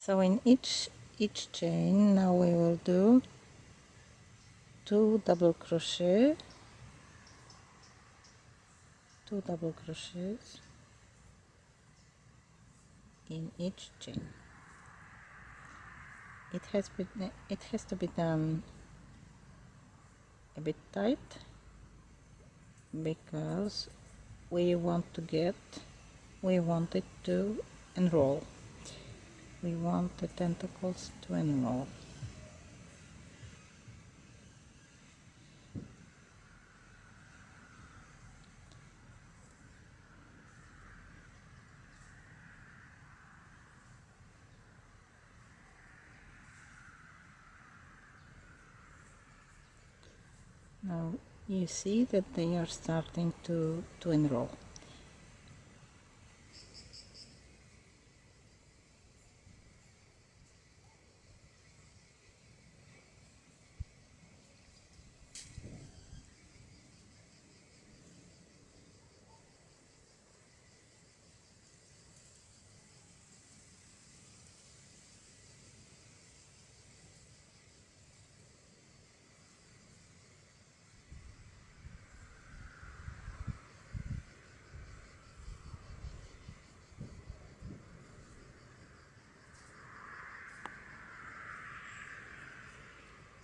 so in each each chain now we will do two double crochet two double crochets in each chain. It has been it has to be done a bit tight because we want to get we want it to enroll we want the tentacles to enroll. Now you see that they are starting to to enroll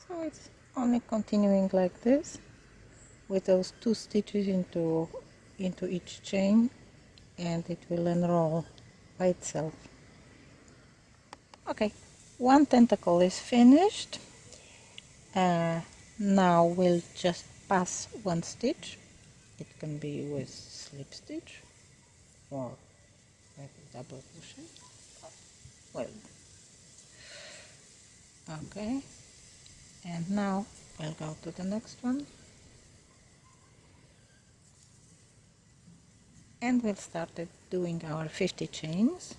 so it's only continuing like this with those two stitches into into each chain and it will unroll by itself. Okay one tentacle is finished. Uh, now we'll just pass one stitch. It can be with slip stitch or double crochet. Well okay and now we'll go to the next one. And we'll start doing our 50 chains.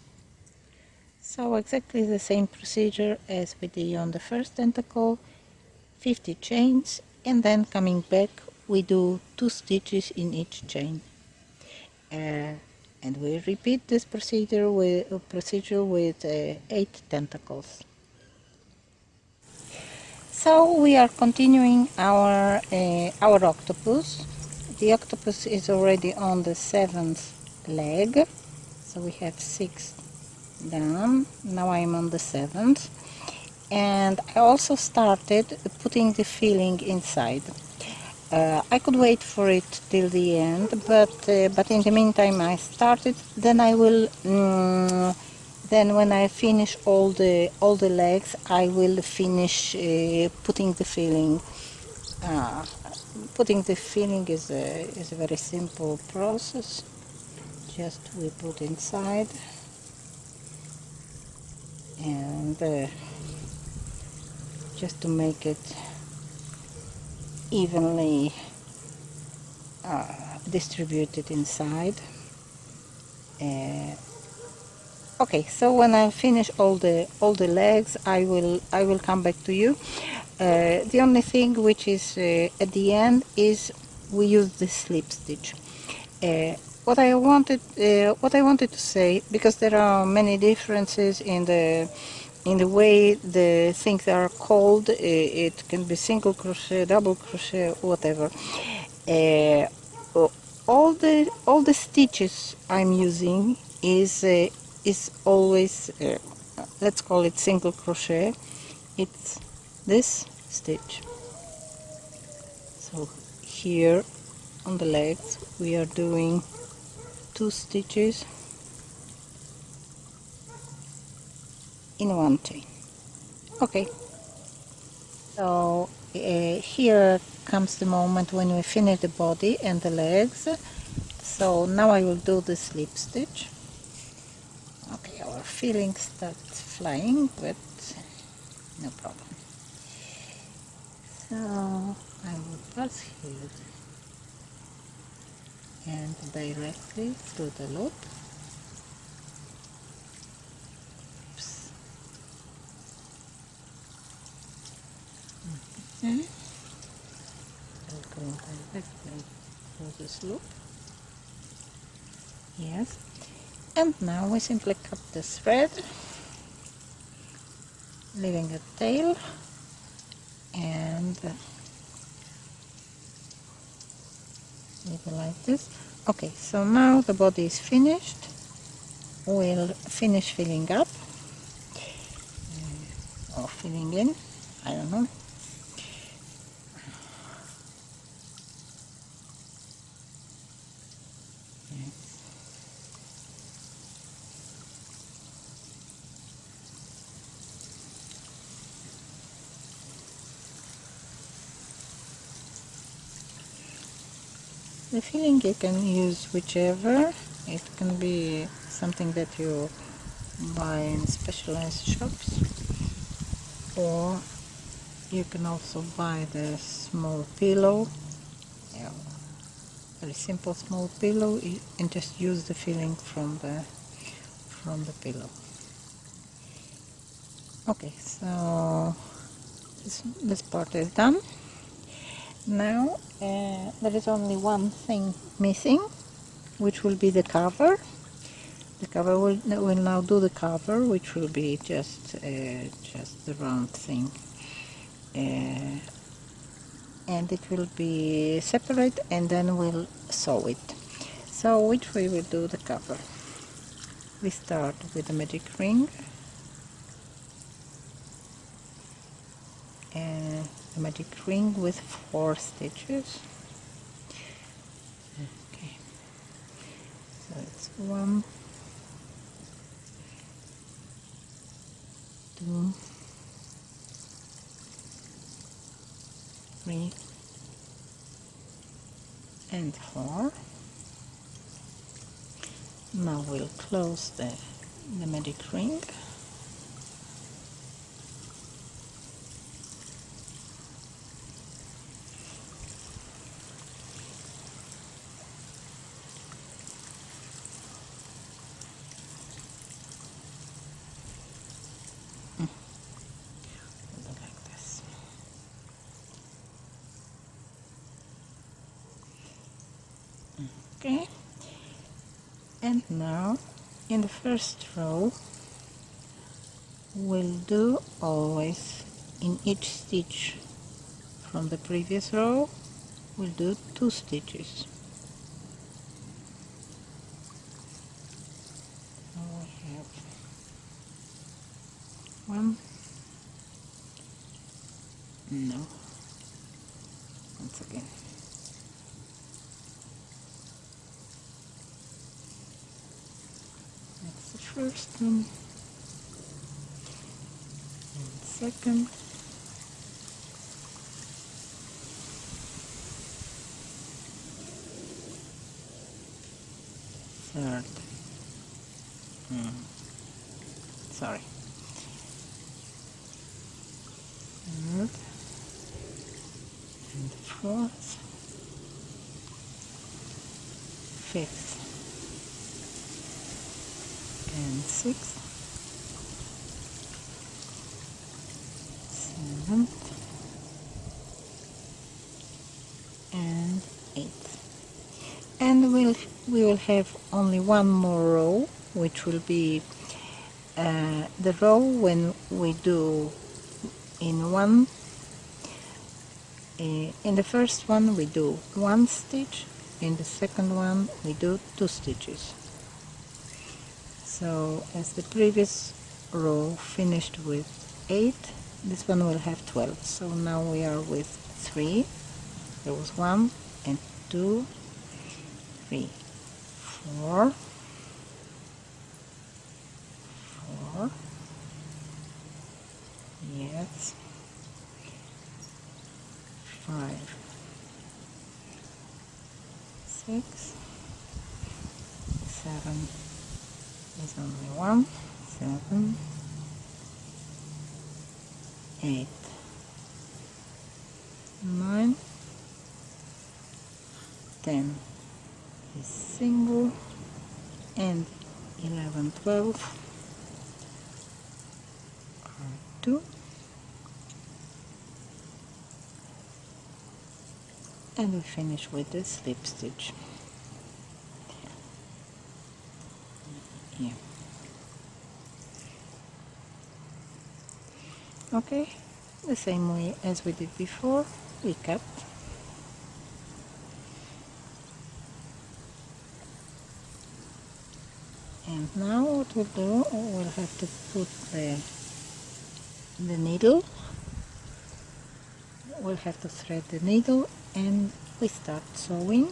So exactly the same procedure as we did on the first tentacle 50 chains and then coming back we do two stitches in each chain. Uh, and we repeat this procedure with uh, procedure with uh, eight tentacles so we are continuing our uh, our octopus. The octopus is already on the seventh leg, so we have six done. Now I'm on the seventh, and I also started putting the filling inside. Uh, I could wait for it till the end, but uh, but in the meantime I started. Then I will. Um, then when I finish all the all the legs I will finish uh, putting the filling. Uh, putting the filling is a, is a very simple process. Just we put inside. And uh, just to make it evenly uh, distributed inside. Uh, okay so when I finish all the all the legs I will I will come back to you. Uh, the only thing which is uh, at the end is we use the slip stitch. Uh, what I wanted uh, what I wanted to say because there are many differences in the in the way the things are called uh, it can be single crochet double crochet whatever. Uh, all the all the stitches I'm using is is always uh, let's call it single crochet. It's this stitch. So here on the legs we are doing two stitches in one chain. Okay. So uh, here comes the moment when we finish the body and the legs. So now I will do the slip stitch our filling starts flying but no problem. So I will pass here and directly through the loop. Oops. okay I'll go directly through this loop. Yes and now we simply cut the thread leaving a tail and maybe like this. Okay so now the body is finished. We'll finish filling up. Or filling in I don't know The filling you can use whichever. It can be something that you buy in specialized shops or you can also buy the small pillow. Yeah, very simple small pillow. And just use the filling from the from the pillow. Okay so this, this part is done now uh, there is only one thing missing which will be the cover. The cover will, will now do the cover which will be just uh, just the round thing. Uh, and it will be separate and then we'll sew it. So which we do the cover? We start with the magic ring a magic ring with four stitches. Okay. So it's one two three and four. Now we'll close the the magic ring okay and now in the first row we'll do always in each stitch. From the previous row we'll do two stitches so we have one no once again first and second. Third. Hmm. sorry. Third. And fourth. Fifth and sixth, and eighth. And we'll, we will have only one more row, which will be uh, the row when we do in one uh, in the first one we do one stitch in the second one we do two stitches so as the previous row finished with 8 this one will have 12 so now we are with 3 there was 1 and 2 3 4 4 yes 5 6 7 is only one, seven, eight, nine, ten. Is single, and eleven, twelve. Are two, and we finish with the slip stitch. Okay the same way as we did before we cut. And now what we'll do we'll have to put the the needle. We'll have to thread the needle and we start sewing.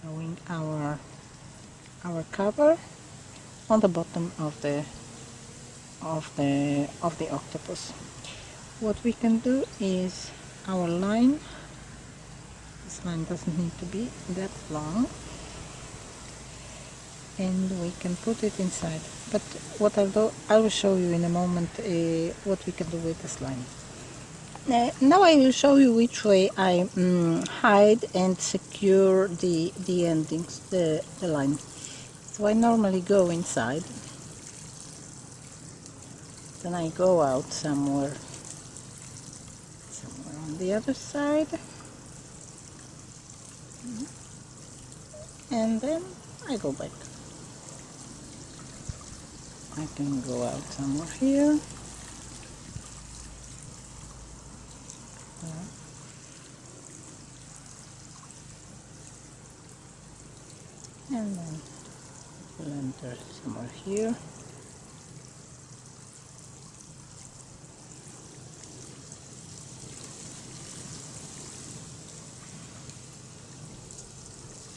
Sewing our our cover on the bottom of the of the of the octopus. What we can do is our line this line doesn't need to be that long and we can put it inside. But what I'll do I will show you in a moment uh, what we can do with this line. Uh, now I will show you which way I um, hide and secure the the endings the, the line so I normally go inside. Then I go out somewhere somewhere on the other side. And then I go back. I can go out somewhere here. And then we'll enter somewhere here.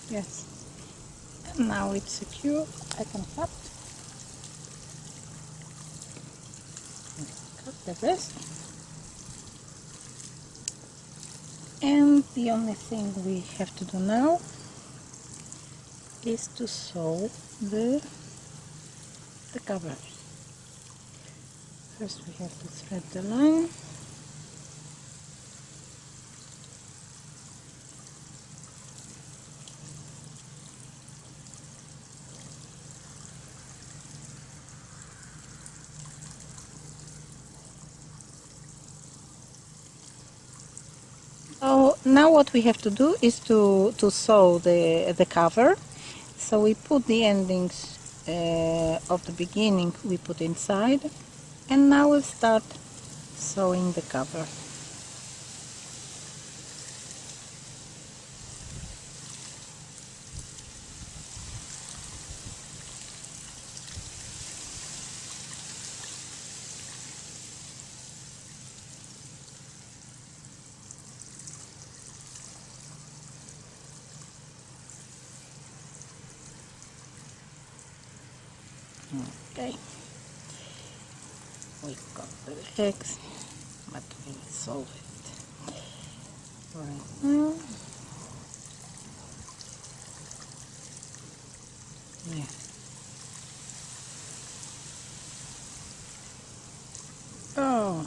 Yes. And now it's secure. I can cut cut the rest and the only thing we have to do now is to sew the the cover first we have to thread the line So now what we have to do is to, to sew the, the cover. So we put the endings uh, of the beginning we put inside and now we'll start sewing the cover. Okay. We got the legs, but we'll solve it right now. Yeah. Oh,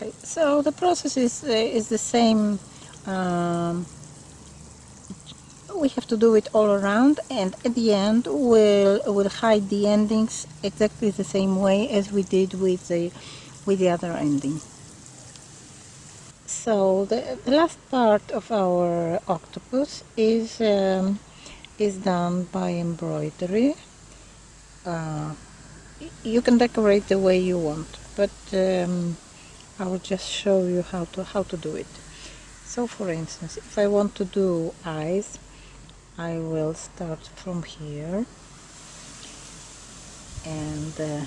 Okay, so the process is uh, is the same. Um, we have to do it all around, and at the end we'll we'll hide the endings exactly the same way as we did with the with the other ending. So the, the last part of our octopus is um, is done by embroidery. Uh, you can decorate the way you want, but um, I will just show you how to how to do it. So for instance if I want to do eyes I will start from here. And uh,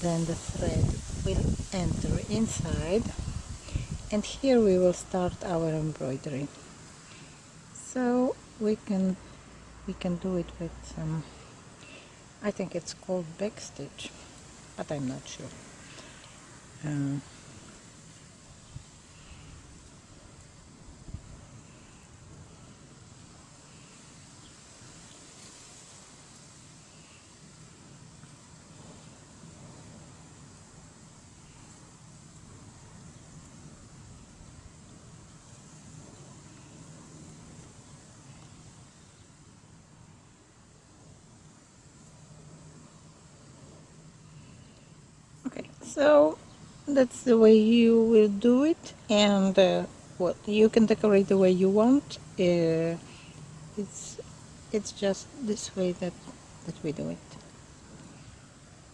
then the thread will enter inside. And here we will start our embroidery. So we can we can do it with some I think it's called backstitch but I'm not sure. Um, so that's the way you will do it. And uh, what you can decorate the way you want. Uh, it's it's just this way that that we do it.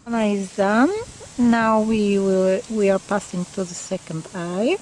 One eye is done now we will we are passing to the second eye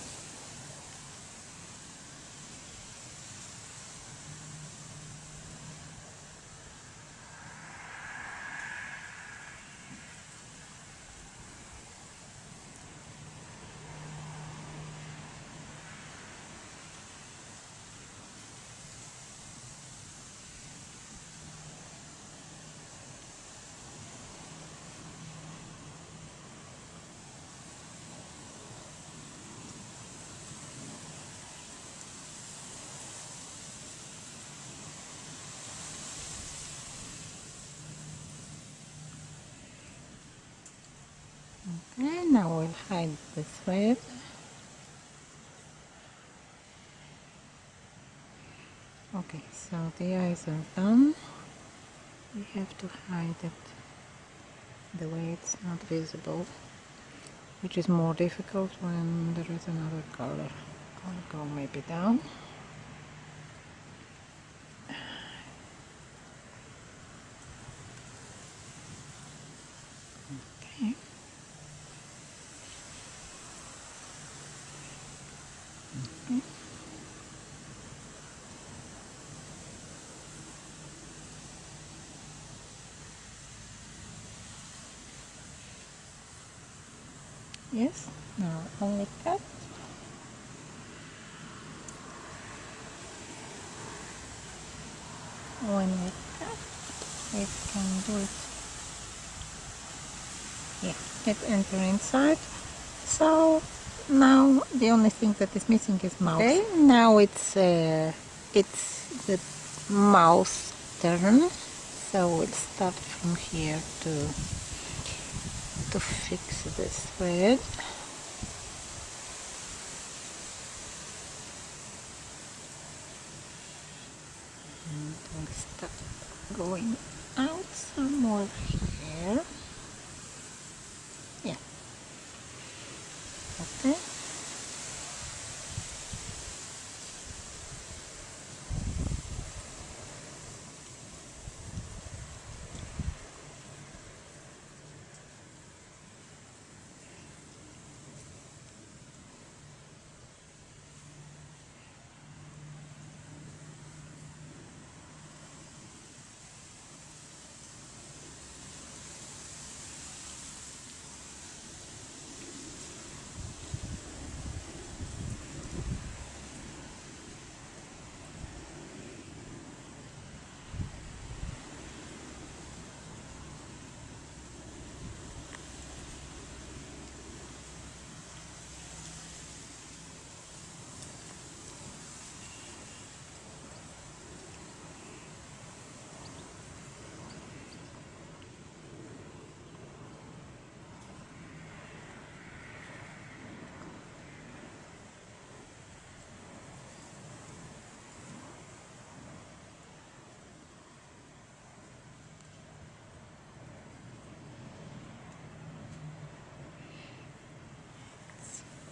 Okay, now we'll hide the thread. Okay, so the eyes are done. We have to hide it the way it's not visible, which is more difficult when there is another color. I'll go maybe down. Okay. Yes, now only cut. When we cut, we can do it. Yeah, it enter inside. So now the only thing that is missing is mouth. Okay, now it's uh, it's the mouth turn. So we'll start from here to to fix this thread. And we'll start going out some more here. Yeah. Okay.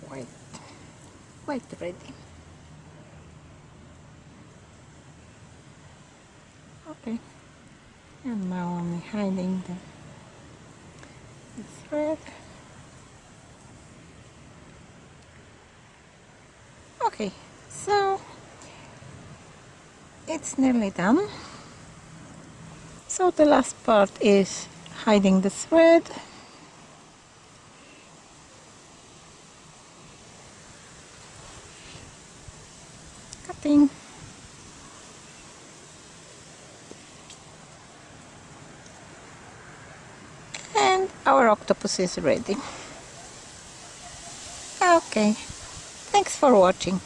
Quite, quite ready. Okay, and now I'm hiding the, the thread. Okay, so it's nearly done. So the last part is hiding the thread. Cutting. And our octopus is ready. Okay, thanks for watching.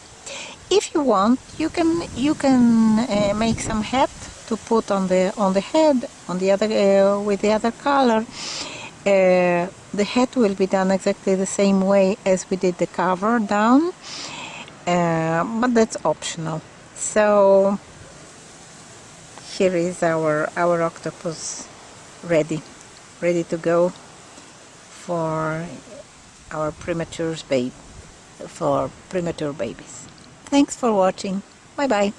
If you want, you can you can uh, make some hat to put on the on the head on the other uh, with the other color. Uh, the hat will be done exactly the same way as we did the cover down, uh, but that's optional. So here is our our octopus ready, ready to go for our premature babe for premature babies. Thanks for watching. Bye bye.